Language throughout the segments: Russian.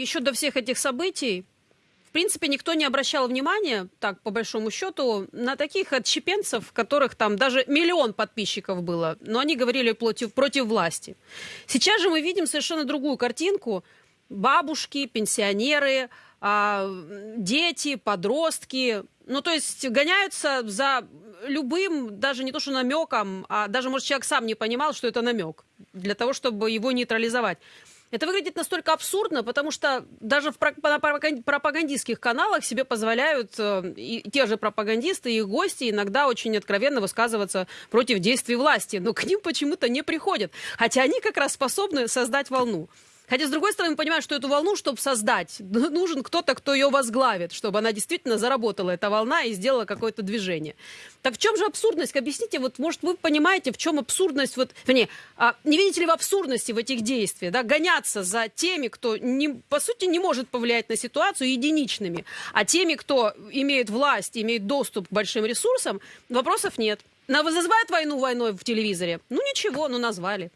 еще до всех этих событий, в принципе, никто не обращал внимания, так, по большому счету, на таких отщепенцев, которых там даже миллион подписчиков было, но они говорили против, против власти. Сейчас же мы видим совершенно другую картинку. Бабушки, пенсионеры, а, дети, подростки, ну, то есть гоняются за любым, даже не то что намеком, а даже, может, человек сам не понимал, что это намек, для того, чтобы его нейтрализовать. Это выглядит настолько абсурдно, потому что даже в пропагандистских каналах себе позволяют э, и те же пропагандисты и их гости иногда очень откровенно высказываться против действий власти, но к ним почему-то не приходят, хотя они как раз способны создать волну. Хотя, с другой стороны, мы понимаем, что эту волну, чтобы создать, нужен кто-то, кто ее возглавит, чтобы она действительно заработала, эта волна, и сделала какое-то движение. Так в чем же абсурдность? Объясните, вот, может, вы понимаете, в чем абсурдность, вот, вернее, а, не видите ли вы абсурдности в этих действиях, да, гоняться за теми, кто, не, по сути, не может повлиять на ситуацию единичными, а теми, кто имеет власть, имеет доступ к большим ресурсам, вопросов нет. На вызывает войну войной в телевизоре? Ну ничего, ну назвали.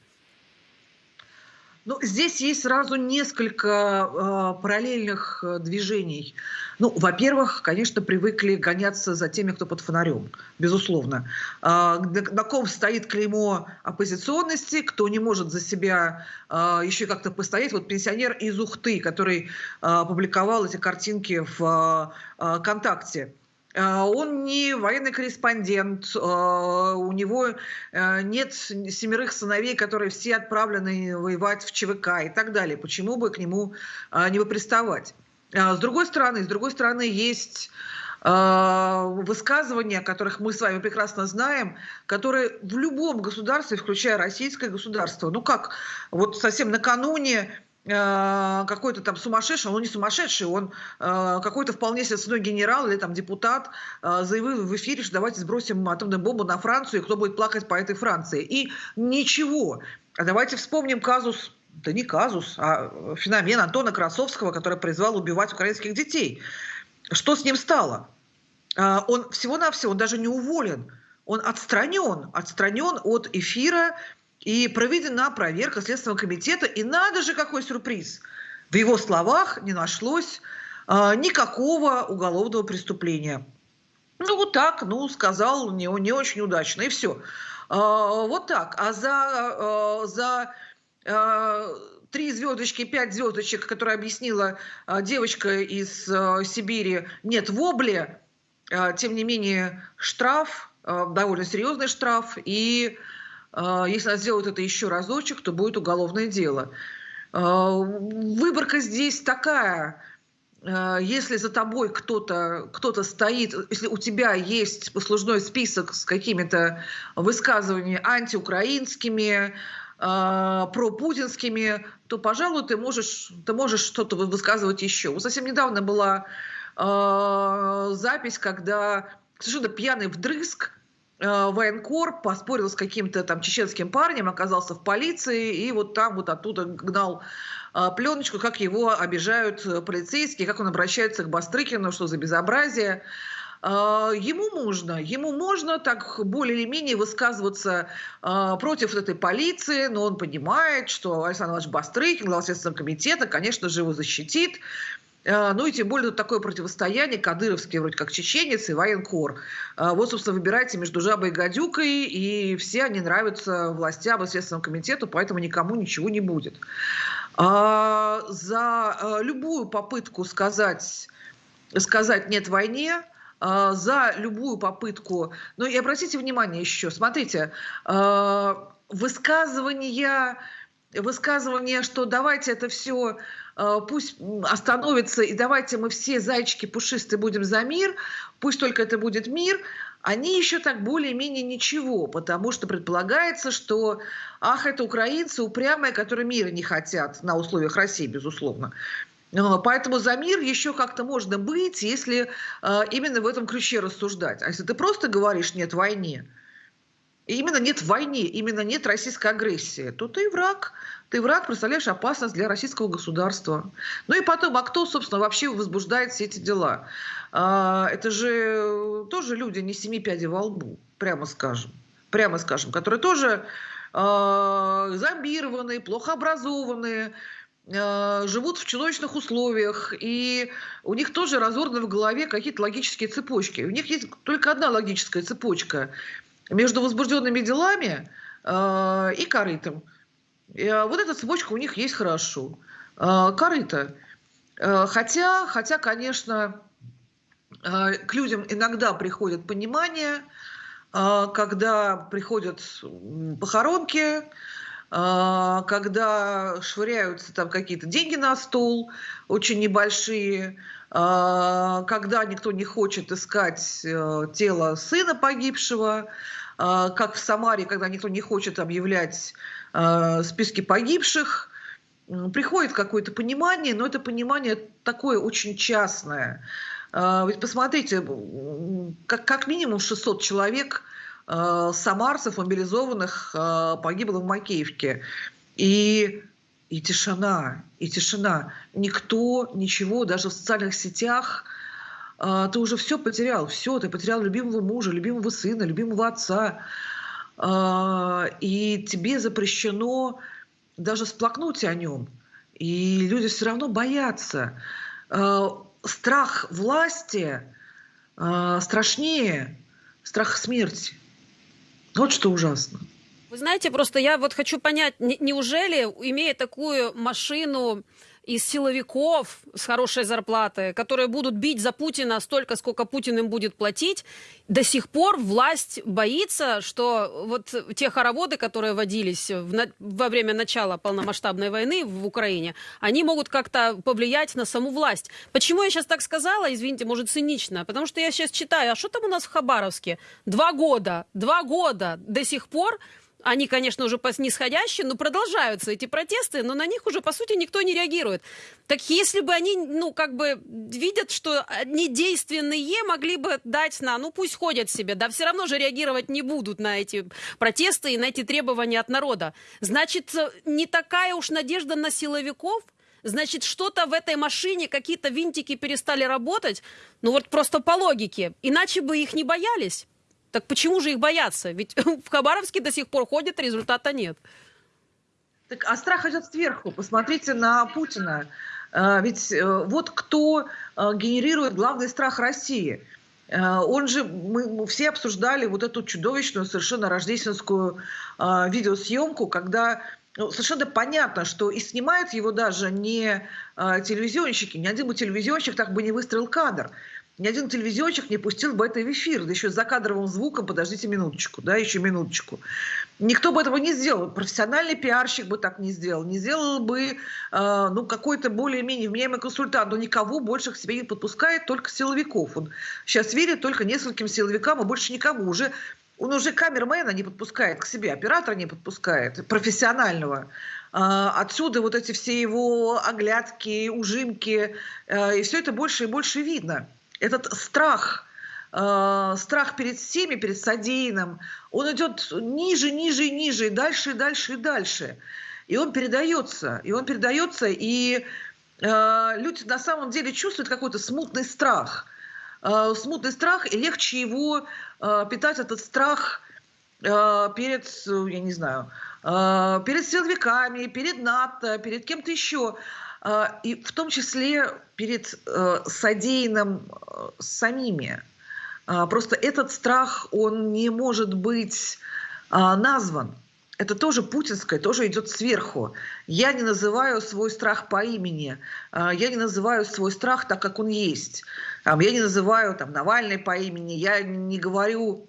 Ну, здесь есть сразу несколько э, параллельных э, движений. Ну, во-первых, конечно, привыкли гоняться за теми, кто под фонарем, безусловно. Э, на, на ком стоит клеймо оппозиционности, кто не может за себя э, еще как-то постоять. Вот пенсионер из Ухты, который э, публиковал эти картинки в э, ВКонтакте. А, он не военный корреспондент, а, у него э, нет семерых сыновей, которые все отправлены воевать в ЧВК и так далее. Почему бы к нему а, не приставать? С другой стороны, с другой стороны, есть высказывания, которых мы с вами прекрасно знаем, которые в любом государстве, включая российское государство, ну как, вот совсем накануне какой-то там сумасшедший, он не сумасшедший, он э, какой-то вполне себе генерал или там депутат э, заявил в эфире, что давайте сбросим атомную бомбу на Францию, и кто будет плакать по этой Франции. И ничего. А давайте вспомним казус, да не казус, а феномен Антона Красовского, который призвал убивать украинских детей. Что с ним стало? Он всего-навсего, он даже не уволен, он отстранен, отстранен от эфира и проведена проверка Следственного комитета. И надо же, какой сюрприз! В его словах не нашлось э, никакого уголовного преступления. Ну, вот так, ну, сказал не, не очень удачно, и все. Э, а, вот так. А за, э, за э, три звездочки, пять звездочек, которые объяснила э, девочка из э, Сибири, нет вобли, э, тем не менее штраф, э, довольно серьезный штраф, и если она сделает это еще разочек, то будет уголовное дело. А, выборка здесь такая. А, если за тобой кто-то кто, -то, стоит, если у тебя есть послужной список с какими-то высказываниями антиукраинскими, пропутинскими, то, пожалуй, ты можешь, ты можешь что-то высказывать еще. Вот совсем недавно была запись, когда совершенно пьяный вдрызг военкор поспорил с каким-то там чеченским парнем, оказался в полиции, и вот там вот оттуда гнал э, пленочку, как его обижают э, полицейские, как он обращается к Бастрыкину, что за безобразие. Ему можно, ему можно так более или менее высказываться против этой полиции, но он понимает, что Александр Иванович Бастрыкин, глава Следственного комитета, конечно же, его защитит. А, ну и тем более тут такое противостояние, кадыровский вроде как чеченец и военкор. А, вот, собственно, выбирайте между жабой и гадюкой, и все они нравятся властям и Следственному комитету, поэтому никому ничего не будет. А, за любую попытку сказать, сказать «нет войне», за любую попытку... Ну и обратите внимание еще, смотрите, высказывания, высказывания, что давайте это все пусть остановится, и давайте мы все зайчики пушистые будем за мир, пусть только это будет мир, они еще так более-менее ничего, потому что предполагается, что, ах, это украинцы упрямые, которые мира не хотят на условиях России, безусловно. Поэтому за мир еще как-то можно быть, если э, именно в этом ключе рассуждать. А если ты просто говоришь «нет войне», именно нет войне, именно нет российской агрессии, то ты враг ты враг, представляешь опасность для российского государства. Ну и потом, а кто, собственно, вообще возбуждает все эти дела? А, это же тоже люди не семи пядей во лбу, прямо скажем. Прямо скажем, которые тоже э, зомбированные, плохо образованные, э, живут в чудовищных условиях, и у них тоже разорваны в голове какие-то логические цепочки. У них есть только одна логическая цепочка между возбужденными делами э, и корытом. Э, вот эта цепочка у них есть хорошо. Э, корыто. Э, хотя, хотя, конечно, э, к людям иногда приходит понимание, э, когда приходят похоронки, а, когда швыряются там какие-то деньги на стол, очень небольшие, а, когда никто не хочет искать э, тело сына погибшего, как в Самаре, когда никто не хочет объявлять списки погибших, приходит какое-то понимание, но это понимание такое очень частное. Ведь посмотрите, как, минимум 600 человек самарцев, мобилизованных, погибло в Макеевке. И, и тишина, и тишина. Никто, ничего, даже в социальных сетях ты уже все потерял, все, ты потерял любимого мужа, любимого сына, любимого отца, и тебе запрещено даже сплакнуть о нем. И люди все равно боятся. Страх власти страшнее страха смерти. Вот что ужасно. Вы знаете, просто я вот хочу понять, неужели, имея такую машину из силовиков с хорошей зарплатой, которые будут бить за Путина столько, сколько Путин им будет платить, до сих пор власть боится, что вот те хороводы, которые водились в, во время начала полномасштабной войны в Украине, они могут как-то повлиять на саму власть. Почему я сейчас так сказала, извините, может цинично, потому что я сейчас читаю, а что там у нас в Хабаровске? Два года, два года до сих пор они, конечно, уже нисходящие, но продолжаются эти протесты, но на них уже, по сути, никто не реагирует. Так если бы они, ну, как бы видят, что они действенные, могли бы дать на, ну, пусть ходят себе, да, все равно же реагировать не будут на эти протесты и на эти требования от народа. Значит, не такая уж надежда на силовиков, Значит, что-то в этой машине, какие-то винтики перестали работать. Ну вот просто по логике. Иначе бы их не боялись. Так почему же их бояться? Ведь в Хабаровске до сих пор ходят, результата нет. Так, а страх идет сверху. Посмотрите на Путина. А, ведь э, вот кто э, генерирует главный страх России. Э, он же, мы все обсуждали вот эту чудовищную совершенно рождественскую видеосъемку, когда ну, совершенно понятно, что и снимают его даже не телевизионщики, ни один бы телевизионщик так бы не выстроил кадр ни один телевизионщик не пустил бы это в эфир, да еще с закадровым звуком, подождите минуточку, да, еще минуточку. Никто бы этого не сделал, профессиональный пиарщик бы так не сделал, не сделал бы, э, ну, какой-то более-менее вменяемый консультант, но никого больше к себе не подпускает, только силовиков. Он сейчас верит только нескольким силовикам, а больше никому. Уже он уже камермена не подпускает к себе, оператора не подпускает, профессионального. А, отсюда вот эти все его оглядки, ужимки, э, и все это больше и больше видно этот страх, э, страх перед всеми, перед содеянным, он идет ниже, ниже и ниже, и дальше, и дальше, и дальше. И он передается, и он передается, и э, люди на самом деле чувствуют какой-то смутный страх. Э, смутный страх, и легче его э, питать, этот страх э, перед, я не знаю, э, перед силовиками, перед НАТО, перед кем-то еще. А, и в том числе перед э, содеянным э, самими. А, просто этот страх, он не может быть а, назван. Это тоже путинское, тоже идет сверху. Я не называю свой страх по имени, я не называю свой страх так, как он есть. Я не называю там, Навальный по имени, я не говорю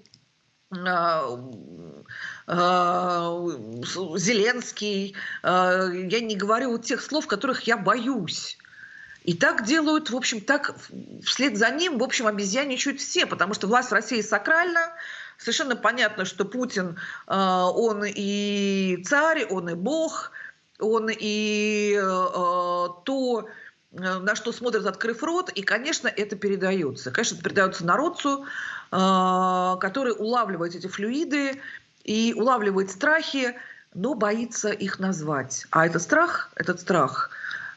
Зеленский. Э, я не говорю тех слов, которых я боюсь. И так делают, в общем, так вслед за ним, в общем, обезьяничают все, потому что власть в России сакральна, совершенно понятно, что Путин, э, он и царь, он и бог, он и то, на что смотрят, открыв рот, и, конечно, это передается. Конечно, это передается народцу, который улавливает эти флюиды, и улавливает страхи, но боится их назвать. А этот страх, этот страх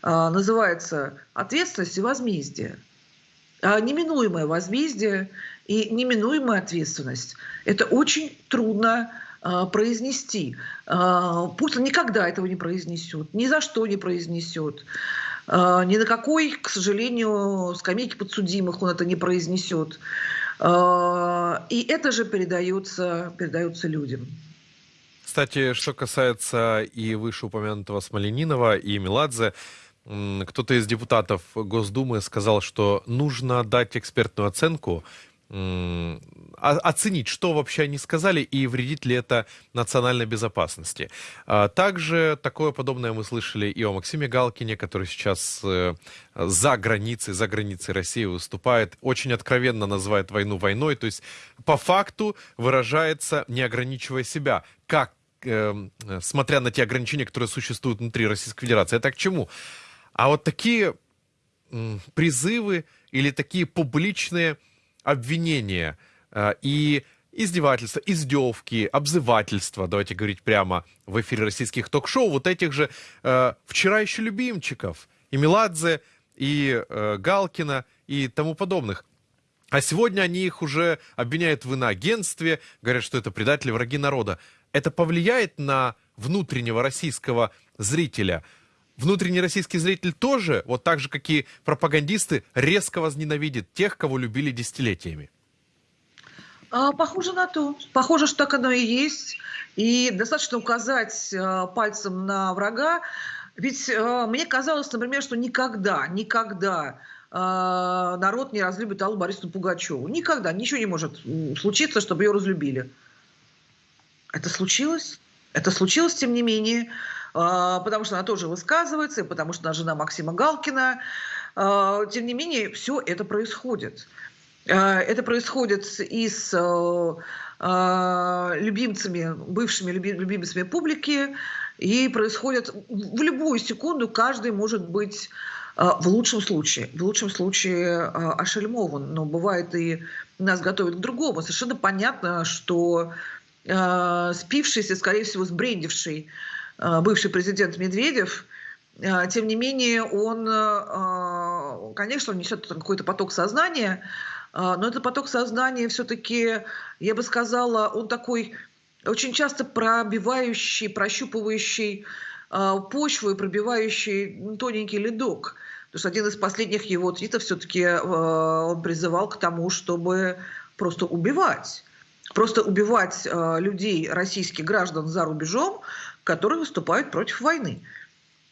э, называется ответственность и возмездие. А неминуемое возмездие и неминуемая ответственность – это очень трудно э, произнести. Путин никогда этого не произнесет, ни за что не произнесет. Ни на какой, к сожалению, скамейке подсудимых он это не произнесет. Э, и это же передается, передается людям. Кстати, что касается и вышеупомянутого Смоленинова и Меладзе, кто-то из депутатов Госдумы сказал, что нужно дать экспертную оценку оценить, что вообще они сказали и вредит ли это национальной безопасности. А, также такое подобное мы слышали и о Максиме Галкине, который сейчас э, за границей, за границей России выступает, очень откровенно называет войну войной, то есть по факту выражается, не ограничивая себя, как, э, смотря на те ограничения, которые существуют внутри Российской Федерации. Это к чему? А вот такие призывы или такие публичные обвинения э, и издевательства, издевки, обзывательства, давайте говорить прямо в эфире российских ток-шоу, вот этих же э, вчера еще любимчиков, и Меладзе, и э, Галкина, и тому подобных. А сегодня они их уже обвиняют в иноагентстве, говорят, что это предатели, враги народа. Это повлияет на внутреннего российского зрителя – внутренний российский зритель тоже, вот так же, как и пропагандисты, резко возненавидит тех, кого любили десятилетиями? А, похоже на то. Похоже, что так оно и есть. И достаточно указать а, пальцем на врага. Ведь а, мне казалось, например, что никогда, никогда народ не разлюбит Аллу Борисовну Пугачеву. Никогда. Ничего не может случиться, чтобы ее разлюбили. Это случилось. Это случилось, тем не менее. А, потому что она тоже высказывается, и потому что она жена Максима Галкина. А, тем не менее, все это происходит. А, это происходит и с любимцами, бывшими любимцами публики, и происходит в любую секунду, каждый может быть в лучшем случае, в лучшем случае ошельмован, но бывает и нас готовят к другому. Совершенно понятно, что спившийся, скорее всего, сбрендивший бывший президент Медведев, э, тем не менее, он, э, конечно, он несет какой-то поток сознания, но этот поток сознания все-таки, я бы сказала, он такой очень часто пробивающий, прощупывающий почву и пробивающий тоненький ледок. Потому что один из последних его твитов все-таки он призывал к тому, чтобы просто убивать. Просто убивать людей, российских граждан за рубежом, которые выступают против войны.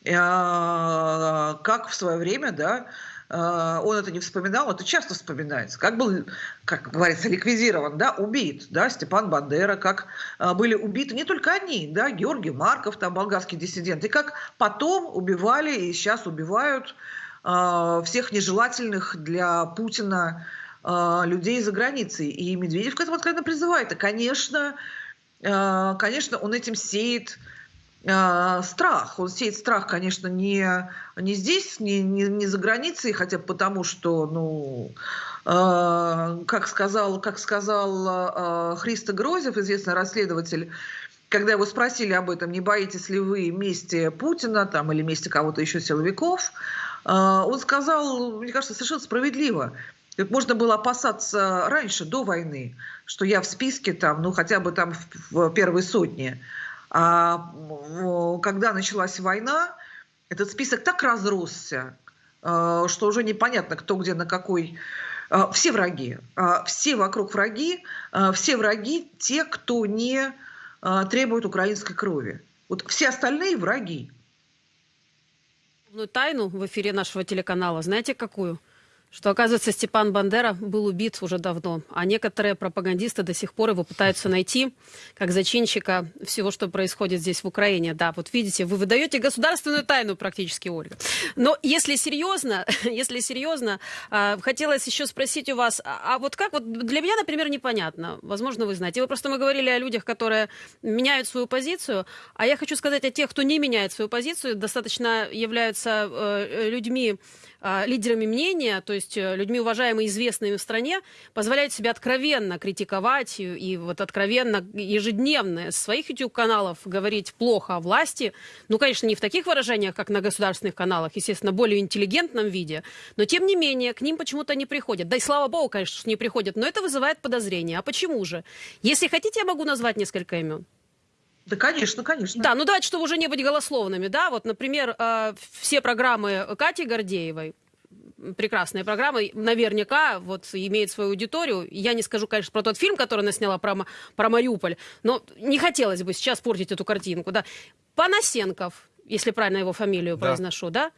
А, как в свое время, да, а, он это не вспоминал, это часто вспоминается, как был, как говорится, ликвидирован, да, убит, да, Степан Бандера, как а, были убиты не только они, да, Георгий Марков, там, болгарский диссидент, и как потом убивали и сейчас убивают всех нежелательных для Путина людей за границей. И Медведев к этому откровенно призывает. И, конечно, конечно, он этим сеет э, страх. Он сеет страх, конечно, не, не здесь, не, не, не за границей, хотя потому, что, ну, э, как сказал, как сказал э, Христо Грозев, известный расследователь, когда его спросили об этом, не боитесь ли вы мести Путина там, или мести кого-то еще силовиков, э, он сказал, мне кажется, совершенно справедливо, можно было опасаться раньше, до войны, что я в списке там, ну хотя бы там в первой сотне. А когда началась война, этот список так разросся, э, что уже непонятно, кто где на какой. Э, все враги, э, все вокруг враги, все враги те, кто не требует украинской крови. Вот все остальные враги. Тайну в эфире нашего телеканала, знаете какую? Что, оказывается, Степан Бандера был убит уже давно, а некоторые пропагандисты до сих пор его пытаются найти как зачинщика всего, что происходит здесь в Украине. Да, вот видите, вы выдаете государственную тайну практически, Ольга. Но если серьезно, если серьезно, а, хотелось еще спросить у вас, а, а вот как, вот для меня, например, непонятно, возможно, вы знаете, вы просто мы говорили о людях, которые меняют свою позицию, а я хочу сказать о тех, кто не меняет свою позицию, достаточно являются э, людьми, лидерами мнения, то есть э, людьми уважаемые, известными в стране, позволяют себе откровенно критиковать и, вот откровенно ежедневно с своих YouTube-каналов говорить плохо о власти. Ну, конечно, не в таких выражениях, как на государственных каналах, естественно, более интеллигентном виде, но тем не менее к ним почему-то не приходят. Да и слава богу, конечно, не приходят, но это вызывает подозрения. А почему же? Если хотите, я могу назвать несколько имен. Да, конечно, конечно. Да, ну давайте, чтобы уже не быть голословными, да, вот, например, э, все программы Кати Гордеевой, прекрасные программы, наверняка вот имеет свою аудиторию. Я не скажу, конечно, про тот фильм, который она сняла про, про Мариуполь, но не хотелось бы сейчас портить эту картинку, да. Панасенков, если правильно его фамилию да. произношу, да?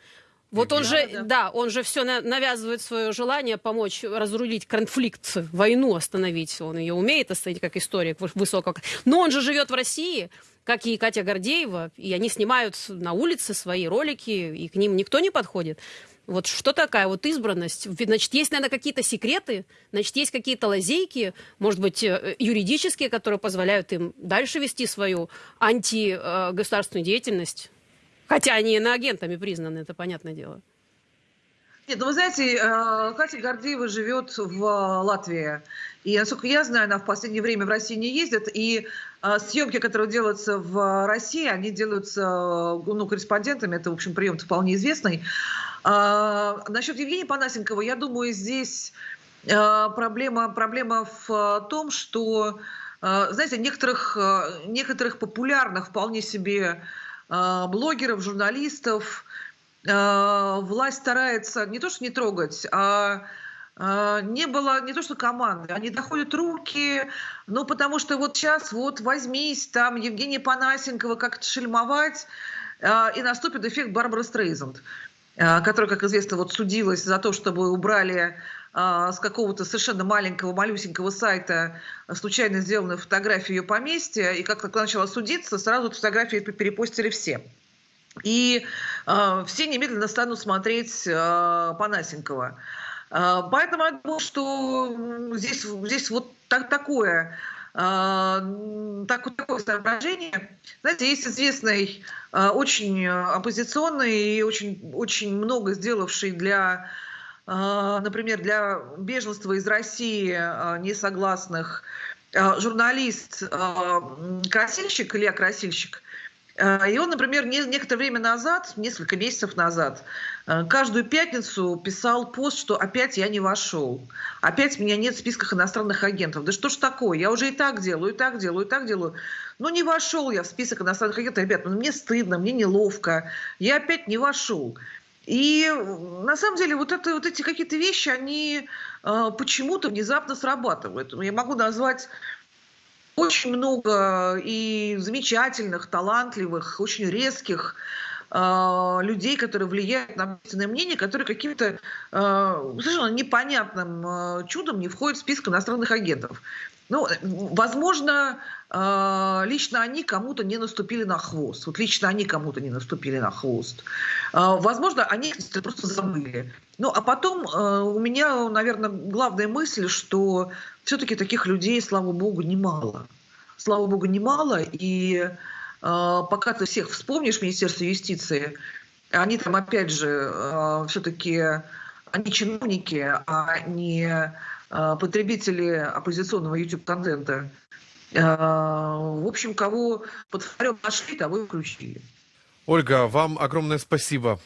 Вот он же, да, да, он же все навязывает свое желание помочь разрулить конфликт, войну остановить. Он ее умеет остановить как историк высокого. Но он же живет в России, как и Катя Гордеева, и они снимают на улице свои ролики, и к ним никто не подходит. Вот что такая вот избранность? Значит, есть, наверное, какие-то секреты, значит, есть какие-то лазейки, может быть, э, юридические, которые позволяют им дальше вести свою антигосударственную деятельность. Хотя они иноагентами признаны, это понятное дело. Нет, ну вы знаете, э, Катя Гордеева живет в Латвии. И, насколько я знаю, она в последнее время в России не ездит. И э, съемки, которые делаются в России, они делаются ну, корреспондентами. Это, в общем, прием вполне известный. А, насчет Евгения Панасенкова, я думаю, здесь э, проблема, проблема в том, что, знаете, некоторых, некоторых популярных вполне себе блогеров, журналистов. А, власть старается не то что не трогать, а, а не было не то что команды, они доходят руки, ну потому что вот сейчас вот возьмись там Евгения Панасенкова как-то шельмовать, и наступит эффект Барбара Стрейзанд, которая, как известно, вот судилась за то, чтобы убрали с какого-то совершенно маленького, малюсенького сайта случайно сделанную фотографию ее поместья, и как только начала судиться, сразу эту фотографию перепостили все. И э, все немедленно станут смотреть э, Панасенкова. Э, поэтому я думаю, что здесь, здесь вот так, такое, так, такое соображение. Знаете, есть известный, очень оппозиционный и очень, очень много сделавший для а, например, для беженства из России а, несогласных, а, журналист Красильщик, Илья Красильщик, и он, например, некоторое время назад, несколько месяцев назад, каждую пятницу писал пост, что опять я не вошел, опять меня нет в списках иностранных агентов. Да что ж такое, я уже и так делаю, и так делаю, и так делаю. Ну не вошел я в список иностранных агентов, ребят, ну мне стыдно, мне неловко, я опять не вошел. И на самом деле вот, это, вот эти какие-то вещи, они э, почему-то внезапно срабатывают. Я могу назвать очень много и замечательных, талантливых, очень резких э, людей, которые влияют на общественное мнение, которые каким-то э, совершенно непонятным э, чудом не входят в список иностранных агентов. Ну, возможно, а, лично они кому-то не наступили на хвост. Вот лично они кому-то не наступили на хвост. А, возможно, они просто забыли. Ну, а потом у меня, наверное, главная мысль, что все-таки таких людей, слава богу, немало. Слава богу, немало. И пока ты всех вспомнишь, Министерство юстиции, они там, опять же, все-таки они чиновники, а не потребители оппозиционного YouTube-контента. В общем, кого под фонарем нашли, того и включили. Ольга, вам огромное спасибо.